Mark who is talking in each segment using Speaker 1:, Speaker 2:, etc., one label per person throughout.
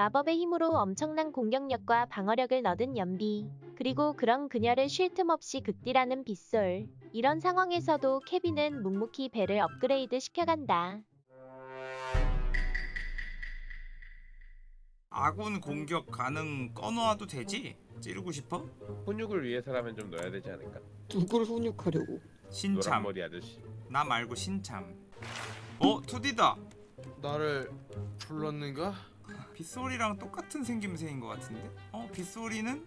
Speaker 1: 마법의 힘으로 엄청난 공격력과 방어력을 얻은 연비. 그리고 그런 그녀를 쉴 틈 없이 극딜하는 빗솔. 이런 상황에서도 케빈은 묵묵히 배를 업그레이드 시켜간다.
Speaker 2: 아군 공격 가능 꺼놓아도 되지? 찌르고 싶어?
Speaker 3: 훈육을 위해서라면 좀 넣어야 되지 않을까?
Speaker 4: 누굴 훈육하려고?
Speaker 2: 신참
Speaker 3: 노란머리 아저씨
Speaker 2: 나 말고 신참 어? 2D다
Speaker 5: 나를 불렀는가?
Speaker 2: 빗소리랑 똑같은 생김새인 것 같은데? 어? 빗소리는?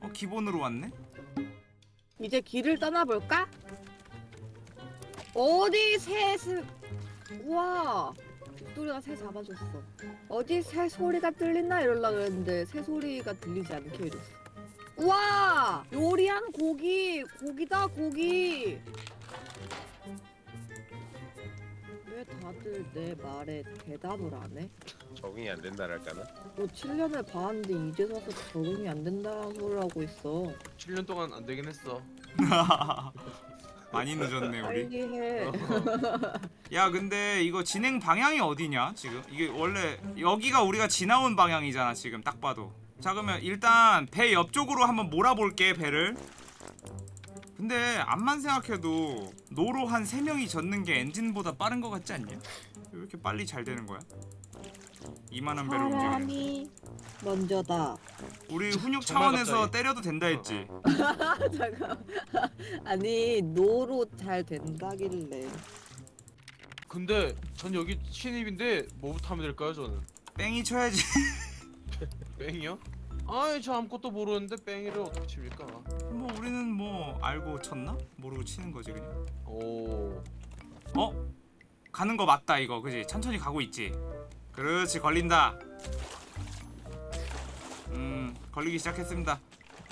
Speaker 2: 어? 기본으로 왔네?
Speaker 4: 이제 길을 떠나볼까? 어디 새스 우와 빅토리가 새 잡아줬어 어디 새 소리가 들리나 이럴라 그랬는데 새 소리가 들리지 않게 해줬어 우와 요리한 고기 고기다 고기 왜 다들 내 말에 대답을 안 해?
Speaker 3: 적응이 안 된다랄까나?
Speaker 4: 너 7년을 봐왔는데 이제 와서 적응이 안 된다는 하고 있어
Speaker 5: 7년 동안 안 되긴 했어.
Speaker 2: 많이 늦었네 우리
Speaker 4: 빨리 해
Speaker 5: 어.
Speaker 2: 야 근데 이거 진행 방향이 어디냐 지금? 이게 원래 여기가 우리가 지나온 방향이잖아 지금 딱 봐도 자 그러면 일단 배 옆쪽으로 한번 몰아볼게 배를 근데 암만 생각해도 노로 한 3명이 젓는 게 엔진보다 빠른 것 같지 않냐? 왜 이렇게 빨리 잘 되는 거야? 이만한 움직이는
Speaker 4: 사람이 먼저다
Speaker 2: 우리 훈육 차원에서. 때려도 된다 했지
Speaker 4: 잠깐 아니 노로 잘 된다길래
Speaker 5: 근데 전 여기 신입인데 뭐부터 하면 될까요 저는?
Speaker 2: 뺑이 쳐야지
Speaker 5: 뺑이요? 아이 저 아무것도 모르는데 뺑이를 어떻게 칩니까?
Speaker 2: 뭐 우리는 뭐 알고 쳤나? 모르고 치는 거지 그냥
Speaker 5: 오
Speaker 2: 어? 가는 거 맞다 이거 그지? 천천히 가고 있지 그렇지 걸린다 음 걸리기 시작했습니다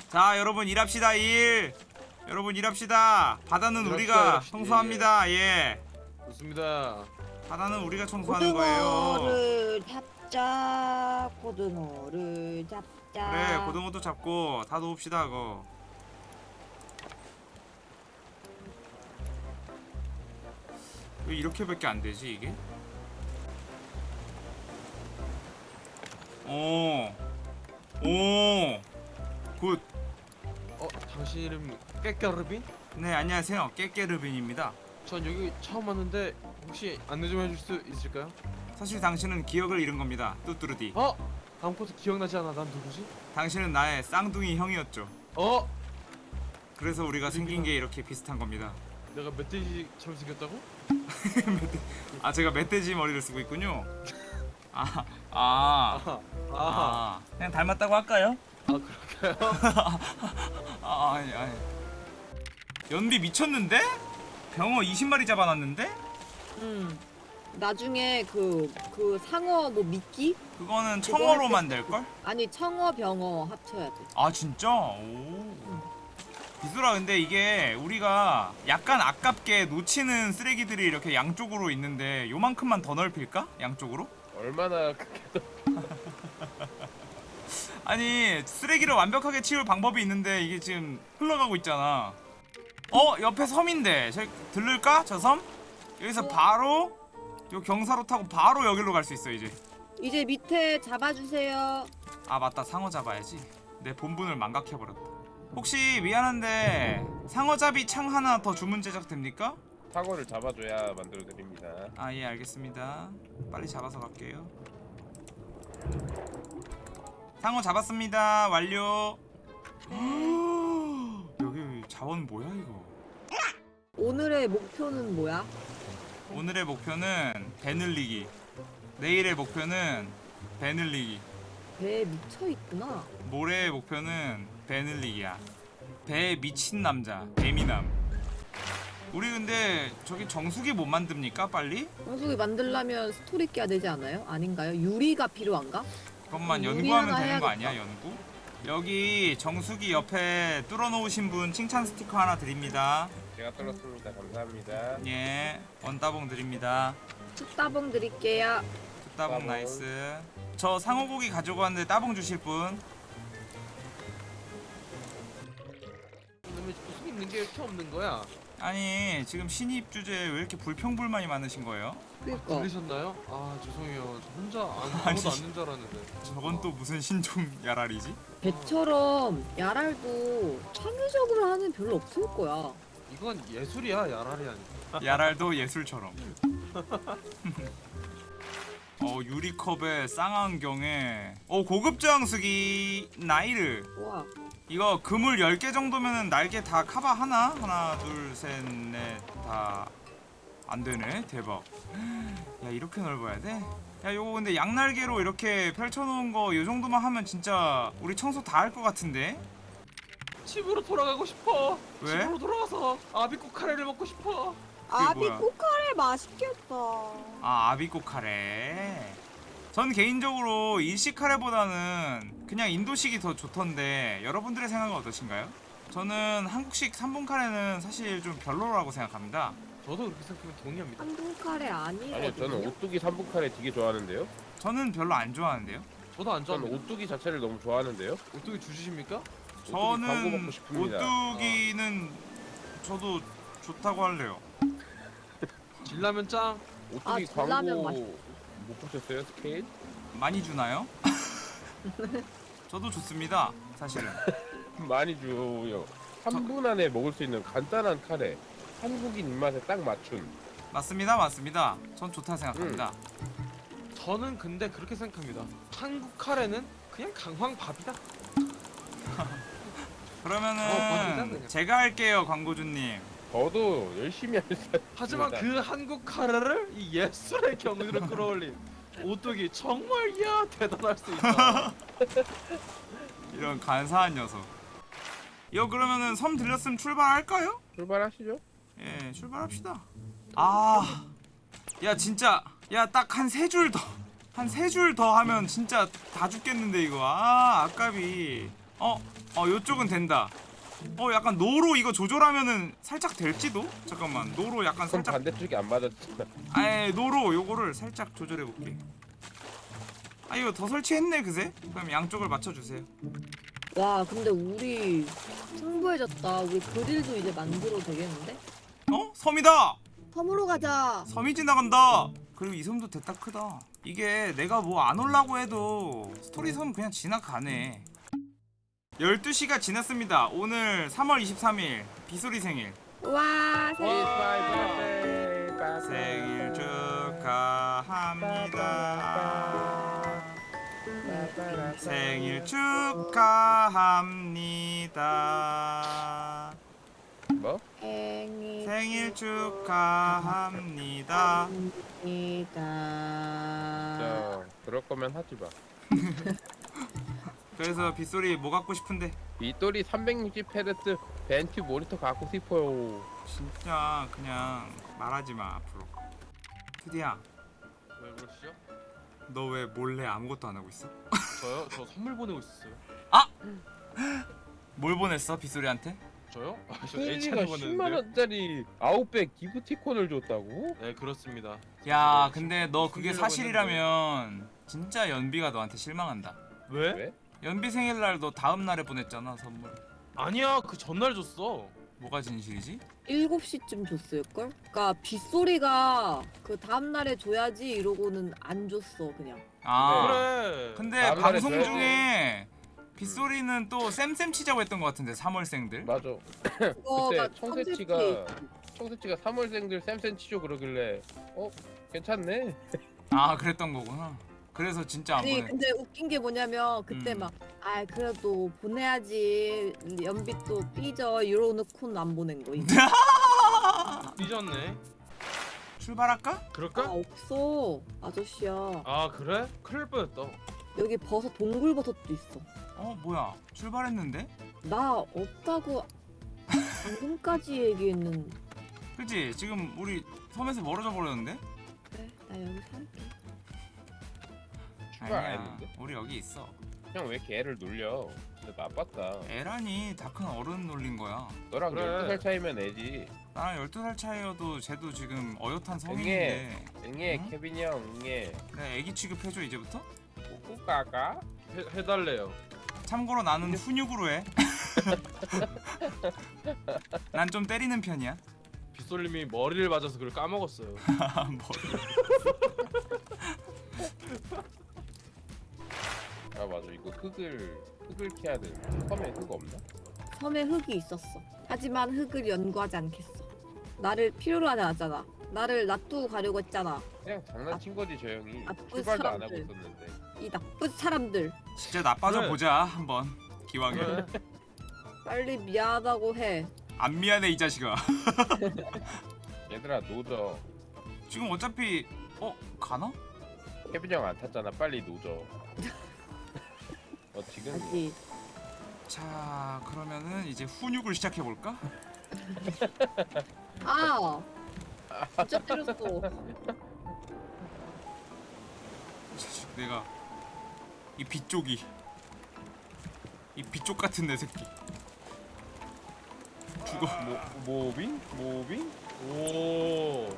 Speaker 2: 자 여러분 일합시다 일 여러분 일합시다 바다는
Speaker 5: 일합시다,
Speaker 2: 우리가
Speaker 5: 일합시다.
Speaker 2: 청소합니다 예
Speaker 5: 좋습니다.
Speaker 2: 바다는 우리가 청소하는 거예요
Speaker 4: 고등어를 잡자 고등어를 잡자
Speaker 2: 그래 고등어도 잡고 다 놓읍시다 그거 왜 이렇게밖에 안 되지 이게? 오, 오, good.
Speaker 5: 어 당신 이름 깨깨르빈?
Speaker 2: 네 안녕하세요 깨깨르빈입니다.
Speaker 5: 전 여기 처음 왔는데 혹시 안내 좀 해줄 수 있을까요?
Speaker 2: 사실 당신은 기억을 잃은 겁니다. 뚜뚜루디.
Speaker 5: 어? 아무것도 기억나지 않아. 난 누구지?
Speaker 2: 당신은 나의 쌍둥이 형이었죠.
Speaker 5: 어?
Speaker 2: 그래서 우리가 생긴 게 이렇게 비슷한 겁니다.
Speaker 5: 내가 멧돼지처럼 생겼다고?
Speaker 2: 아 제가 멧돼지 머리를 쓰고 있군요. 아, 아.
Speaker 5: 아하. 아,
Speaker 2: 그냥 닮았다고 할까요?
Speaker 5: 아 그럴까요?
Speaker 2: 아, 아니, 아니. 연비 미쳤는데? 병어 20마리 잡아놨는데?
Speaker 4: 음 나중에 그 그 상어 뭐 미끼
Speaker 2: 그거는
Speaker 4: 그거
Speaker 2: 청어로만 될걸?
Speaker 4: 아니 청어 병어 합쳐야 돼
Speaker 2: 아 진짜? 오. 비수라 근데 이게 우리가 약간 아깝게 놓치는 쓰레기들이 이렇게 양쪽으로 있는데 요만큼만 더 넓힐까? 양쪽으로?
Speaker 3: 얼마나 크게
Speaker 2: 아니 쓰레기를 완벽하게 치울 방법이 있는데 이게 지금 흘러가고 있잖아 어? 옆에 섬인데 저기 들를까? 저 섬? 여기서
Speaker 4: 어.
Speaker 2: 바로 요 경사로 타고 바로 여기로 갈 수 있어 이제.
Speaker 4: 이제 밑에 잡아주세요.
Speaker 2: 아 맞다. 상어 잡아야지. 내 본분을 망각해버렸다. 혹시 미안한데 상어잡이 창 하나 더 주문 제작 됩니까?
Speaker 3: 사고를 잡아줘야 만들어 드립니다.
Speaker 2: 아 예 알겠습니다. 빨리 잡아서 갈게요. 상어 잡았습니다. 완료. 여기 자원 뭐야 이거?
Speaker 4: 오늘의 목표는 뭐야?
Speaker 2: 오늘의 목표는 배 늘리기 내일의 목표는 배 늘리기
Speaker 4: 배에 미쳐있구나
Speaker 2: 모레의 목표는 배 늘리기야 배에 미친 남자 배미남 우리 근데 저기 정수기 못 만듭니까 빨리?
Speaker 4: 정수기 만들려면 스토리 깨야 되지 않아요? 아닌가요? 유리가 필요한가?
Speaker 2: 그것만
Speaker 4: 음,
Speaker 2: 연구하면 되는 거
Speaker 4: 하나
Speaker 2: 아니야 연구? 여기 정수기 옆에 뚫어놓으신 분 칭찬 스티커 하나 드립니다
Speaker 3: 제가 뚫었습니다. 감사합니다.
Speaker 2: 예 one따봉 드립니다
Speaker 4: two따봉 드릴게요
Speaker 2: 따봉
Speaker 3: 따봉.
Speaker 2: nice 저 상어고기 가지고 왔는데 따봉 주실 분
Speaker 5: 그러면 무슨 있는 게 이렇게 없는 거야?
Speaker 2: 아니 지금 신입 주제 왜 이렇게 불평불만이 많으신 거예요?
Speaker 4: 그니까
Speaker 5: 들리셨나요? 아 죄송해요. 저 혼자 안. 아무도 안 된다 알았는데.
Speaker 2: 저건 또 무슨 신종 야랄이지?
Speaker 4: 배처럼 야랄도 창의적으로 하는 별로 없을 거야.
Speaker 5: 이건 예술이야 야랄이 아니고.
Speaker 2: 야랄도 예술처럼. 어 유리컵에 쌍안경에 어 고급 장수기 나이르
Speaker 4: 와
Speaker 2: 이거 그물 10개 정도면은 날개 다 커버 하나? 하나 둘셋넷다 안되네 대박 야 이렇게 넓어야 돼? 야 요거 근데 양날개로 이렇게 펼쳐놓은 거 요 정도만 하면 진짜 우리 청소 다 할 것 같은데?
Speaker 5: 집으로 돌아가고 싶어.
Speaker 2: 왜?
Speaker 5: 집으로 돌아가서 아비꼬 카레를 먹고 싶어.
Speaker 2: 아비 뭐야?
Speaker 4: 꼬카레 맛있겠다.
Speaker 2: 아 아비꼬 카레 전 개인적으로 일식 카레보다는 그냥 인도식이 더 좋던데 여러분들의 생각은 어떠신가요? 저는 한국식 3분 카레는 사실 좀 별로라고 생각합니다
Speaker 5: 저도 그렇게 생각하면 동의합니다.
Speaker 4: 한국 카레 아니거든요.
Speaker 3: 아니요 저는 오뚜기 삼분 카레 되게 좋아하는데요.
Speaker 2: 저는 별로 안 좋아하는데요
Speaker 5: 저도 안
Speaker 3: 저는
Speaker 5: 좋아합니다.
Speaker 3: 오뚜기 자체를 너무 좋아하는데요.
Speaker 5: 오뚜기 주주십니까?
Speaker 2: 저는. 오뚜기는 저도 좋다고 할래요
Speaker 5: 진라면 짱.
Speaker 3: 오뚜기
Speaker 4: 아, 진라면
Speaker 3: 광고
Speaker 4: 맛있-
Speaker 3: 못 보셨어요 스케일?
Speaker 2: 많이 주나요? 저도 좋습니다 사실은
Speaker 3: 많이 줘요. 3분 안에 먹을 수 있는 간단한 카레. 한국인 입맛에 딱 맞춘.
Speaker 2: 맞습니다 맞습니다 전 좋다 생각합니다
Speaker 5: 저는 근데 그렇게 생각합니다. 한국 카레는 그냥 강황밥이다.
Speaker 2: 그러면은
Speaker 5: 어.
Speaker 2: 제가 할게요 광고주님
Speaker 3: 저도 열심히 할 사.
Speaker 5: 하지만. 그 한국 카레를 이 예술의 경지로 끌어올린 오뚜기 정말 이야 대단할 수 있다.
Speaker 2: 이런 간사한 녀석 이거 그러면은 섬 들렸으면 출발할까요?
Speaker 3: 출발하시죠.
Speaker 2: 예 출발합시다 아야 진짜 야 딱 한 세 줄 더 한 세 줄 더 하면 진짜 다 죽겠는데 이거 아 아깝이 어 어 요쪽은 된다 어 약간 노로 이거 조절하면은 살짝 될지도 잠깐만 노로 약간 살짝
Speaker 3: 반대쪽이 안 맞았잖아.
Speaker 2: 아예 노로 요거를 살짝 조절해 볼게 아 이거 더 설치했네 그새 그럼 양쪽을 맞춰주세요
Speaker 4: 와 근데 우리 승부해졌다. 우리 그릴도 이제 만들어도 되겠는데?
Speaker 2: 어 섬이다
Speaker 4: 섬으로 가자.
Speaker 2: 섬이 지나간다. 그리고 이 섬도 됐다 크다. 이게 내가 뭐 안 올라고 해도 스토리 섬 그냥 지나가네. 12시가 지났습니다. 오늘 3월 23일 비소리 생일.
Speaker 4: 와
Speaker 2: 생일 축하합니다. 생일 축하합니다.
Speaker 3: 뭐?
Speaker 4: 생일
Speaker 2: 생일 축하합니다.
Speaker 4: 축하합니다.
Speaker 3: 자, 그럴 거면 하지 마.
Speaker 2: 그래서 빗소리 뭐 갖고 싶은데?
Speaker 3: 빗돌이 360헤르츠 벤큐 모니터 갖고 싶어요.
Speaker 2: 진짜 그냥 말하지 마 앞으로. 투디야,
Speaker 5: 왜 그러시죠?
Speaker 2: 너 왜 몰래 아무것도 안 하고 있어?
Speaker 5: 저요? 저 선물 보내고 있었어요.
Speaker 2: 뭘 보냈어 빗소리한테?
Speaker 5: 저요? 아,
Speaker 3: 저가
Speaker 5: H한테
Speaker 3: 10만
Speaker 5: 보냈는데.
Speaker 3: 원짜리 아웃백 기프티콘을 줬다고?
Speaker 5: 네 그렇습니다.
Speaker 2: 야, 근데 너 그게 사실이라면 진짜 연비가 너한테 실망한다.
Speaker 5: 왜?
Speaker 3: 왜?
Speaker 2: 연비 생일날 너 다음 날에 보냈잖아 선물.
Speaker 5: 아니야 그 전날 줬어.
Speaker 2: 뭐가 진실이지?
Speaker 4: 7시쯤 줬을걸? 그니까 빗소리가 그 다음날에 줘야지 이러고는 안 줬어 그냥
Speaker 2: 아,
Speaker 5: 그래.
Speaker 2: 근데 방송
Speaker 3: 줘야지.
Speaker 2: 중에 빗소리는 또 쌤쌤 치자고 했던 것 같은데 3월생들.
Speaker 3: 맞아. 그때 청새치가 청새치가 3월생들 쌤쌤 치죠 그러길래 어 괜찮네.
Speaker 2: 아, 그랬던 거구나. 그래서 진짜 안
Speaker 4: 아니
Speaker 2: 보내.
Speaker 4: 근데 웃긴 게 뭐냐면 그때
Speaker 2: 음.
Speaker 4: 막아 그래도 보내야지 연비도 삐져 이러놓고는 안 보낸 거 이제
Speaker 5: 삐졌네.
Speaker 2: 출발할까?
Speaker 4: 아
Speaker 5: 그럴까?
Speaker 4: 없어 아저씨야
Speaker 5: 아 그래? 큰일 날 뻔했다.
Speaker 4: 여기 버섯 동굴 버섯도 있어
Speaker 2: 어 뭐야 출발했는데?
Speaker 4: 나 없다고 방금까지 얘기했는
Speaker 2: 그치 지금 우리 섬에서 멀어져 버렸는데?
Speaker 4: 그래 나 여기 살게
Speaker 3: 출발 안
Speaker 2: 아니야
Speaker 3: 했는데?
Speaker 2: 우리 여기 있어
Speaker 3: 형 왜 이렇게 애를 놀려? 진짜 나빴다.
Speaker 2: 에란이 다큰 어른 놀린 거야
Speaker 3: 너랑
Speaker 5: 그래.
Speaker 3: 12살 차이면 애지.
Speaker 2: 나랑 12살 차이여도 쟤도 지금 어엿한 성인인데
Speaker 3: 응애
Speaker 2: 응?
Speaker 3: 케빈이 형 응애.
Speaker 2: 내가 애기 취급해줘 이제부터?
Speaker 3: 꼬꼬 까까.
Speaker 5: 해, 해달래요.
Speaker 2: 참고로 나는 훈육으로 해 난 좀 때리는 편이야
Speaker 5: 예솔님이 머리를 맞아서 그걸 까먹었어요.
Speaker 2: 뭐.
Speaker 3: 아 맞아 이거 흙을 흙을 캐야 되는데 섬에 흙 없나?
Speaker 4: 섬에 흙이 있었어. 하지만 흙을 연구하지 않겠어. 나를 필요로 하지 않았잖아. 나를 놔두고 가려고 했잖아.
Speaker 3: 그냥 장난친 거지 저 형이
Speaker 4: 나쁜
Speaker 3: 출발도 안 하고
Speaker 4: 사람들.
Speaker 3: 있었는데
Speaker 4: 이 나쁜 사람들.
Speaker 2: 진짜 나빠져
Speaker 5: 그래.
Speaker 2: 보자 한번 기왕에
Speaker 5: 그래.
Speaker 4: 빨리 미안하다고 해.
Speaker 2: 안 미안해 이 자식아
Speaker 3: 얘들아 노져
Speaker 2: 지금 어차피 어 가나?
Speaker 3: 케빈 형 안 탔잖아 빨리 노져 어 지금
Speaker 4: 아직.
Speaker 2: 자 그러면은 이제 훈육을 시작해 볼까?
Speaker 4: 아. 진짜 때렸어.
Speaker 2: 자식 내가 이 빗쪽이 이 빗쪽 같은 내 새끼 죽어
Speaker 3: 모, 모빙? 모빙?
Speaker 5: 오.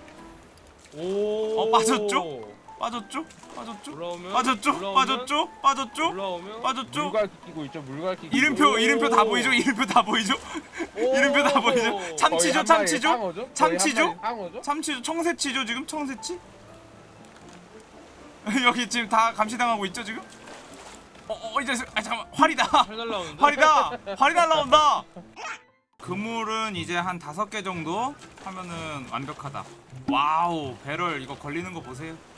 Speaker 5: 오.
Speaker 2: 어, 빠졌죠? 빠졌죠? 빠졌죠?
Speaker 5: 올라오면
Speaker 2: 빠졌죠?
Speaker 5: 올라오면,
Speaker 2: 빠졌죠? 빠졌죠?
Speaker 5: 올라오면
Speaker 2: 빠졌죠?
Speaker 3: 물갈퀴 끼고 있죠 물갈퀴 끼고
Speaker 2: 이름표
Speaker 5: 오.
Speaker 2: 이름표 다 보이죠? 이름표 다 보이죠? 이름표 다 보이죠? 참치죠? 참치죠? 참치죠? 참치죠? 청새치죠 지금? 청새치? 여기 지금 다 감시당하고 있죠 지금? 어, 어 이제 아 잠깐만 활이다
Speaker 5: 활.
Speaker 2: 활이다 활이 날라온다 그물은 이제 한 다섯 개 정도 하면은 완벽하다 wow 배럴 이거 걸리는 거 보세요 음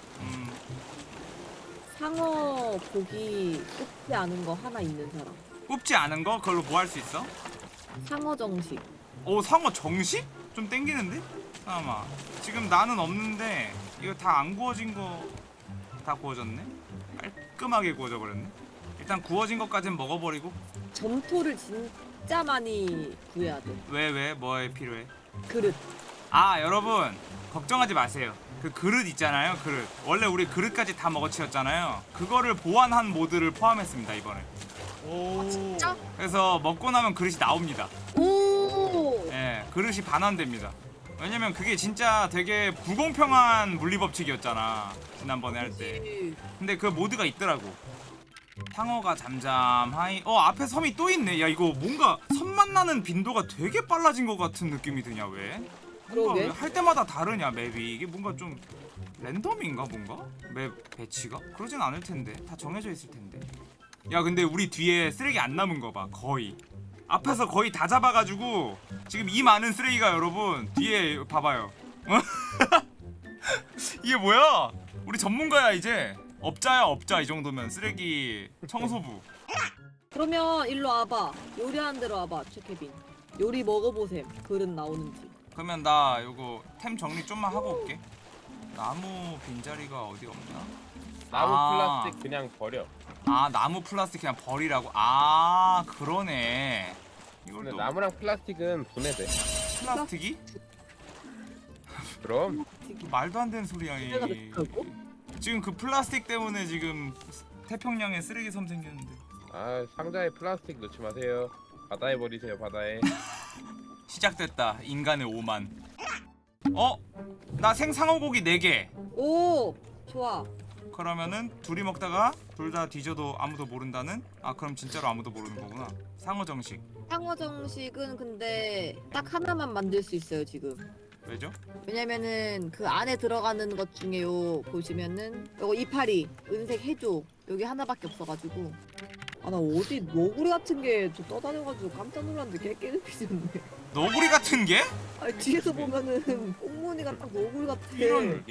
Speaker 4: 상어 고기 굽지 않은 거 하나 있는 사람.
Speaker 2: 굽지 않은 거 그걸로 뭐 할 수 있어?
Speaker 4: 상어 정식.
Speaker 2: 오 상어 정식? 좀 땡기는데? 잠깐만 지금 나는 없는데 이거 다 안 구워진 거 다 구워졌네? 깔끔하게 구워져 버렸네 일단 구워진 것까진 먹어버리고
Speaker 4: 점토를 진짜 많이 구해야 돼.
Speaker 2: 왜 왜 뭐에 필요해?
Speaker 4: 그릇.
Speaker 2: 아 여러분 걱정하지 마세요 그 그릇 있잖아요 그릇 원래 우리 그릇까지 다 먹어치웠잖아요 그거를 보완한 모드를 포함했습니다 이번에
Speaker 5: 오.
Speaker 4: 진짜?
Speaker 2: 그래서 먹고 나면 그릇이 나옵니다
Speaker 4: 오.
Speaker 2: 예 그릇이 반환됩니다 왜냐면 그게 진짜 되게 불공평한 물리법칙이었잖아 지난번에 할 때. 근데 그 모드가 있더라고 상어가 잠잠하이 어 앞에 섬이 또 있네 야 이거 뭔가 섬 만나는 빈도가 되게 빨라진 것 같은 느낌이 드냐 왜?
Speaker 4: 그러게.
Speaker 2: 왜할 때마다 다르냐 맵이 이게 뭔가 좀 랜덤인가 뭔가? 맵 배치가? 그러진 않을 텐데 다 정해져 있을 텐데 야 근데 우리 뒤에 쓰레기 안 남은 거 봐 거의 앞에서 거의 다 잡아가지고 지금 이 많은 쓰레기가 여러분 뒤에 봐봐요 어? 이게 뭐야 우리 전문가야 이제 업자야 업자 이 정도면 쓰레기 청소부
Speaker 4: 그러면 일로 와봐. 요리하는 대로 와봐, 최케빈. 요리 먹어보셈. 그릇 나오는지.
Speaker 2: 그러면 나 요거 템 정리 좀만 하고 올게. 나무 빈자리가 어디 없나?
Speaker 3: 나무
Speaker 2: 아.
Speaker 3: 플라스틱 그냥 버려.
Speaker 2: 아 나무 플라스틱 그냥 버리라고? 아 그러네. 이걸
Speaker 3: 근데
Speaker 2: 또
Speaker 3: 나무랑 플라스틱은 분해돼.
Speaker 2: 플라스틱이?
Speaker 3: 그럼.
Speaker 2: 말도 안 되는 소리야 이? 지금 그 플라스틱 때문에 지금 태평양에 쓰레기 섬 생겼는데.
Speaker 3: 아 상자에 플라스틱 넣지 마세요. 바다에 버리세요 바다에
Speaker 2: 시작됐다 인간의 오만 어? 나 생상어고기 4개
Speaker 4: 오, 좋아.
Speaker 2: 그러면은 둘이 먹다가 둘 다 뒤져도 아무도 모른다는? 아 그럼 진짜로 아무도 모르는 거구나 상어 정식
Speaker 4: 상어 정식은 근데 딱 하나만 만들 수 있어요, 지금.
Speaker 2: 왜죠?
Speaker 4: 왜냐면은 그 안에 들어가는 것 중에 요 보시면은 요거 이파리 은색 해조 여기 하나밖에 없어가지고 아 나 어디 너구리 같은 게 저 떠다녀가지고 깜짝 놀랐는데 개 깨끗해졌네
Speaker 2: 너구리 같은 게?
Speaker 4: 아니 뒤에서 보면은 꽁무니가 딱 너구리 같아
Speaker 2: 이런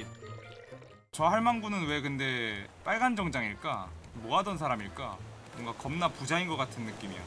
Speaker 2: 저 할망구는 왜 근데 빨간 정장일까? 뭐 하던 사람일까? 뭔가 겁나 부자인 것 같은 느낌이야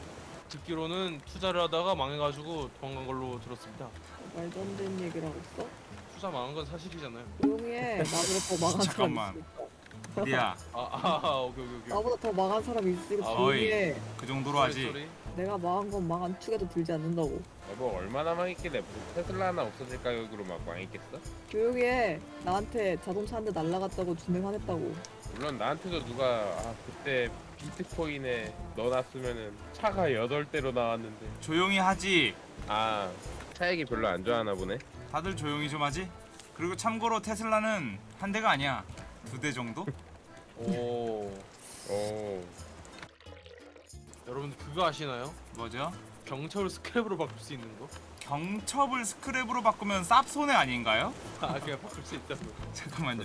Speaker 5: 듣기로는 투자를 하다가 망해가지고 도망간 걸로 들었습니다.
Speaker 4: 말도 안 되는 얘기를 하고 있어?
Speaker 5: 투자 망한 건 사실이잖아요.
Speaker 4: 조용히 해 나보다 더 망한 사람
Speaker 2: 잠깐만.
Speaker 4: 있어
Speaker 2: 리야
Speaker 5: 아, 아, 아 오케이 오케이 오케이.
Speaker 4: 나보다 더 망한 사람이 있으니까
Speaker 5: 아,
Speaker 4: 조용히
Speaker 2: 어이. 해그 정도로 하지.
Speaker 4: 내가 망한 건 망 한 축에도 들지 않는다고.
Speaker 3: 여보 얼마나 망했길래 테슬라 하나 없어질 가격으로 막 망했겠어?
Speaker 4: 조용히 해. 나한테 자동차 한 대 날라갔다고 두명 화냈다고.
Speaker 3: 물론 나한테도 누가 아 그때 비트코인에 넣어놨으면은 차가 8대로 나왔는데.
Speaker 2: 조용히 하지.
Speaker 3: 아차 얘기 별로 안 좋아하나 보네.
Speaker 2: 다들 조용히 좀 하지. 그리고 참고로 테슬라는 한 대가 아니야. 두 대 정도?
Speaker 5: 오.
Speaker 3: 오
Speaker 5: 여러분 그거 아시나요?
Speaker 2: 뭐죠?
Speaker 5: 경찰을 스크랩으로 바꿀 수 있는 거?
Speaker 2: 경첩을 스크랩으로 바꾸면 쌉손해 아닌가요?
Speaker 5: 아 그냥 바꿀 수 있다고.
Speaker 2: 잠깐만요.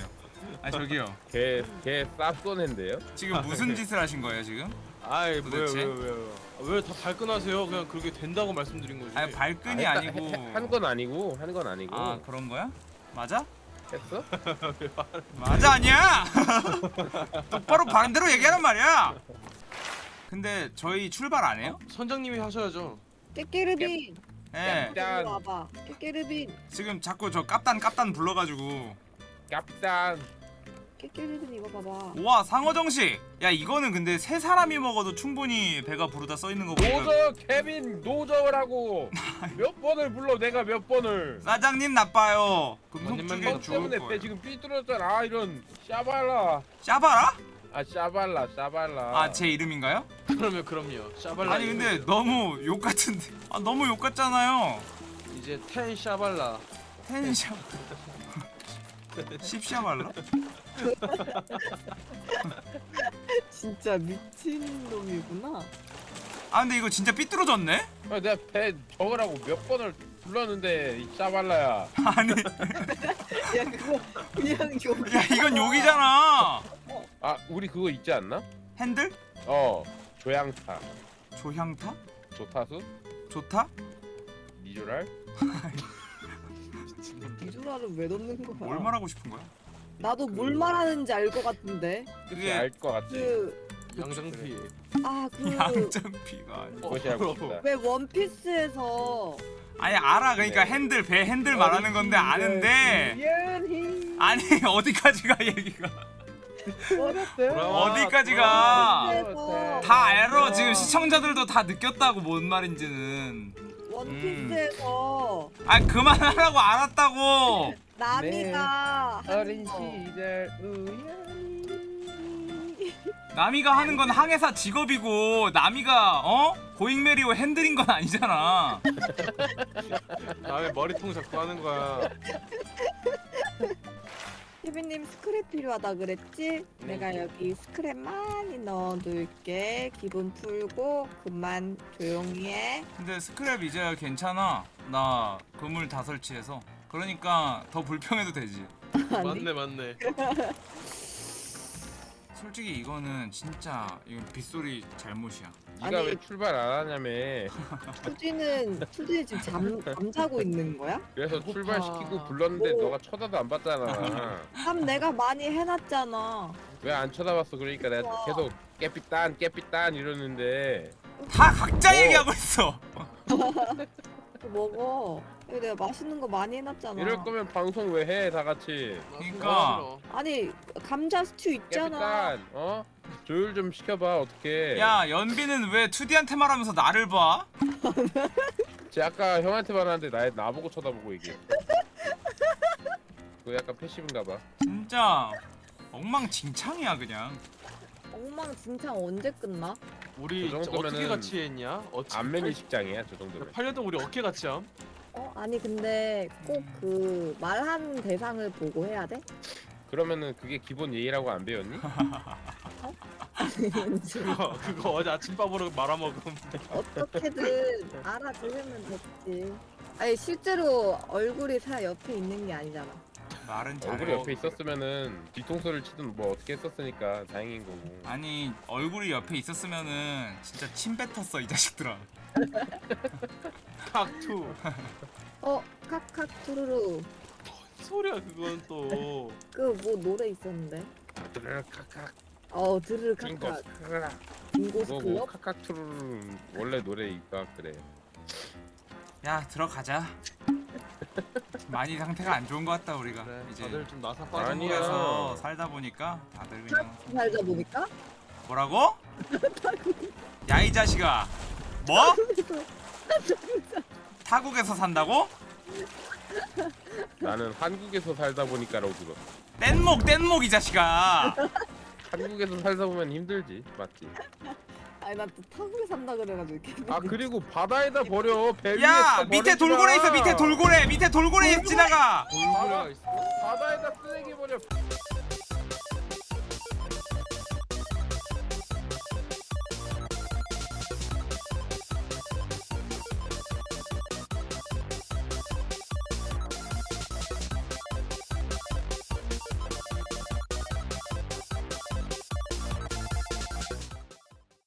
Speaker 2: 아 저기요.
Speaker 3: 걔걔 쌉소네인데요?
Speaker 2: 지금 무슨 짓을 하신 거예요 지금?
Speaker 5: 아이 뭐야
Speaker 2: 도대체?
Speaker 5: 왜왜왜다 발끈하세요? 그냥 그렇게 된다고 말씀드린 거지.
Speaker 2: 아니 발끈이 아 니고.
Speaker 3: 한 건 아니고 한 건 아니고
Speaker 2: 아 그런 거야? 맞아?
Speaker 3: 했어?
Speaker 2: 맞아 아니야? 똑바로 반대로 얘기하란 말이야. 근데 저희 출발 안 해요?
Speaker 5: 선장님이 하셔야죠.
Speaker 4: 깨깨르빈
Speaker 2: 예.
Speaker 3: 짠.
Speaker 4: 와봐 깨깨르빈
Speaker 2: 지금 자꾸 저 깝단 깝단 불러가지고.
Speaker 3: 깝단
Speaker 4: 깨깨르빈 이거 봐봐
Speaker 2: 와 상어 정식. 야 이거는 근데 세 사람이 먹어도 충분히 배가 부르다 써 있는 거 보니까.
Speaker 3: 노저 케빈 노저라고 몇 번을 불러 내가 몇 번을
Speaker 2: 사장님 나빠요. 금속 쪽에
Speaker 3: 너너
Speaker 2: 죽을
Speaker 3: 때문에 배
Speaker 2: 거예요.
Speaker 3: 지금 삐뚤었잖아 아 이런 샤발라
Speaker 2: 짜바라?
Speaker 3: 아 샤발라 샤발라
Speaker 2: 아 제 이름인가요?
Speaker 5: 그러면 그럼요. 샤발라.
Speaker 2: 아니 근데
Speaker 5: 이거죠.
Speaker 2: 너무 욕 같은데. 아 너무 욕 같잖아요.
Speaker 5: 이제 텐 샤발라.
Speaker 2: 텐샤. 십샤발라?
Speaker 4: 진짜 미친 놈이구나
Speaker 2: 아 근데 이거 진짜 삐뚤어졌네?
Speaker 3: 아, 내가 배 적으라고 몇 번을 불렀는데 이 샤발라야
Speaker 2: 아니
Speaker 4: 야 그거 그냥
Speaker 2: 욕야 이건 욕이잖아.
Speaker 3: 아 우리 그거 있지 않나?
Speaker 2: 핸들?
Speaker 3: 어 조향타
Speaker 2: 조향타?
Speaker 3: 조타수
Speaker 2: 좋다?
Speaker 3: 미조랄
Speaker 4: 이주라를 왜 넣는 거야
Speaker 2: 뭘 말하고 싶은 거야?
Speaker 4: 나도 뭘 말하는지 알 것 같은데
Speaker 2: 그게
Speaker 3: 알 것 같지
Speaker 4: 그
Speaker 5: 양장피.
Speaker 4: 아그
Speaker 2: 양장피가 아니.
Speaker 3: 그것이 알고 싶다
Speaker 4: 왜 원피스에서
Speaker 2: 아니 알아. 그러니까
Speaker 3: 네.
Speaker 2: 핸들 배 핸들 말하는 건데 아는데. 아니 어디까지가 얘기가. 어디까지가. 다 알아. 지금 시청자들도 다 느꼈다고 뭔 말인지는.
Speaker 4: 원피스에서.
Speaker 2: 아 그만하라고 알았다고.
Speaker 4: 나미가
Speaker 3: 어린
Speaker 4: 하는 거.
Speaker 3: 시절. 우연 히
Speaker 2: 나미가 하는 건 항해사 직업이고 나미가 어 고잉메리오 핸들인 건 아니잖아
Speaker 5: 다음에 머리통 잡고 하는 거야.
Speaker 4: 케빈님 스크랩 필요하다 그랬지?
Speaker 3: 네.
Speaker 4: 내가 여기 스크랩 많이 넣어둘게 기분 풀고 그만 조용히 해
Speaker 2: 근데 스크랩 이제 괜찮아 나 그물 다 설치해서 그러니까 더 불평해도 되지
Speaker 5: 맞네 맞네.
Speaker 2: 솔직히 이거는 진짜 이건 빗소리 잘못이야
Speaker 3: 네가
Speaker 4: 아니-
Speaker 3: 왜 출발 안 하냐며
Speaker 4: 투지는 투지 지금 잠, 잠자고 있는 거야?
Speaker 3: 그래서
Speaker 5: 배고파.
Speaker 3: 출발시키고 불렀는데
Speaker 4: 뭐.
Speaker 3: 너가 쳐다도 안 봤잖아
Speaker 4: 잠 내가 많이 해놨잖아
Speaker 3: 왜 안 쳐다봤어 그러니까 내가. 계속 깨삐딴 깨삐딴 이러는데
Speaker 2: 다 각자
Speaker 3: 어.
Speaker 2: 얘기하고 있어
Speaker 4: 먹어 여기 내가 맛있는 거 많이 해놨잖아
Speaker 3: 이럴 거면 방송 왜 해 다 같이
Speaker 2: 그러니까.
Speaker 4: 아니 감자 스튜 있잖아
Speaker 3: 깨삐딴 어? 조율 좀 시켜봐 어떻게
Speaker 2: 야 연비는 왜 2D한테 말하면서 나를 봐?
Speaker 3: 쟤 아까 형한테 말하는데 나, 나보고 쳐다보고 얘기해 그거 약간 패시브인가 봐
Speaker 2: 진짜 엉망진창이야 그냥
Speaker 4: 엉망진창 언제 끝나?
Speaker 5: 우리
Speaker 3: 그
Speaker 5: 어떻게
Speaker 3: 정도면은
Speaker 5: 같이 했냐? 어찌
Speaker 3: 안면이 식장이야 저 정도면
Speaker 5: 8년 동안 우리 어떻게 같이 함?
Speaker 4: 어 아니 근데 꼭 그 말한 대상을 보고 해야 돼?
Speaker 3: 그러면은 그게 기본 예의라고 안 배웠니?
Speaker 5: 그거 그거 어제 아침밥으로 말아먹음.
Speaker 4: 어떻게든 알아들으면 됐지. 아니 실제로 얼굴이 사 옆에 있는 게 아니잖아.
Speaker 2: 말은 잘해
Speaker 3: 얼굴이 옆에 있었으면은 뒤통수를 치든 뭐 어떻게 했었으니까 다행인 거고
Speaker 2: 아니 얼굴이 옆에 있었으면은 진짜 침 뱉었어 이 자식들아
Speaker 5: 각투.
Speaker 4: 어 카카 투루루
Speaker 5: 소리야 그건 또.
Speaker 4: 그 뭐 노래 있었는데.
Speaker 3: 드르륵 카칵
Speaker 4: 어 드르르
Speaker 3: 크라
Speaker 4: 빙고스
Speaker 3: 그거 뭐
Speaker 4: 클럽.
Speaker 3: 카카투르는 원래 노래니까 그래
Speaker 2: 야 들어가자 많이 상태가 안 좋은 것 같다 우리가
Speaker 5: 그래,
Speaker 2: 이제
Speaker 5: 다들 좀 나사 빠진
Speaker 3: 아니야.
Speaker 5: 거야.
Speaker 2: 한국에서 살다 보니까 다들 그냥
Speaker 4: 살다 보니까
Speaker 2: 뭐라고? 야이 자식아 뭐? 타국에서 산다고?
Speaker 3: 나는 한국에서 살다 보니까라고 들어
Speaker 2: 뗏목 뗏목 이 자식아
Speaker 3: 한국에서 살다 보면 힘들지 맞지?
Speaker 4: 아니 나 또 타국에 산다 그래가지고 이렇게.
Speaker 3: 아 그리고 바다에다 버려 배 위에 야또
Speaker 2: 밑에 돌고래
Speaker 3: 마.
Speaker 2: 있어 밑에 돌고래 밑에 돌고래 지나가
Speaker 5: 돌고래가 있어.
Speaker 3: 바다에다 쓰레기 버려